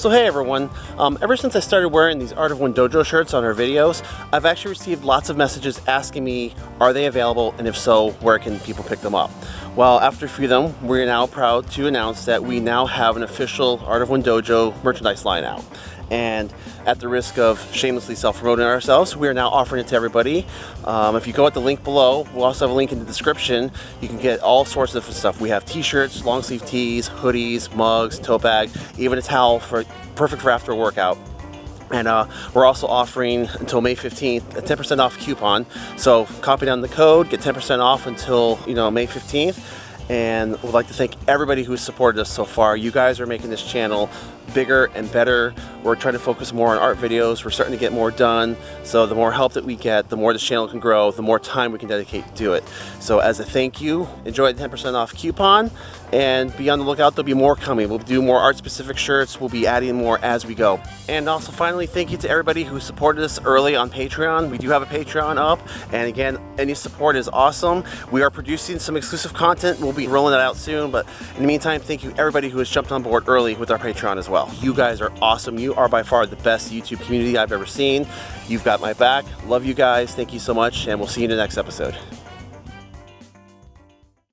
So hey everyone, um, ever since I started wearing these Art of One Dojo shirts on our videos, I've actually received lots of messages asking me, are they available, and if so, where can people pick them up? Well, after a few of them, we're now proud to announce that we now have an official Art of One Dojo merchandise line out. And at the risk of shamelessly self-promoting ourselves, we are now offering it to everybody. Um, if you go at the link below, we'll also have a link in the description. You can get all sorts of stuff. We have t-shirts, long sleeve tees, hoodies, mugs, tote bag, even a towel for perfect for after a workout. And uh, we're also offering until May 15th a 10% off coupon. So copy down the code, get 10% off until you know May 15th. And we'd like to thank everybody who's supported us so far. You guys are making this channel bigger and better. We're trying to focus more on art videos. We're starting to get more done. So the more help that we get, the more this channel can grow, the more time we can dedicate to it. So as a thank you, enjoy the 10% off coupon and be on the lookout. There'll be more coming. We'll do more art specific shirts. We'll be adding more as we go. And also finally, thank you to everybody who supported us early on Patreon. We do have a Patreon up. And again, any support is awesome. We are producing some exclusive content. We'll be rolling that out soon. But in the meantime, thank you everybody who has jumped on board early with our Patreon as well well. You guys are awesome. You are by far the best YouTube community I've ever seen. You've got my back. Love you guys. Thank you so much, and we'll see you in the next episode.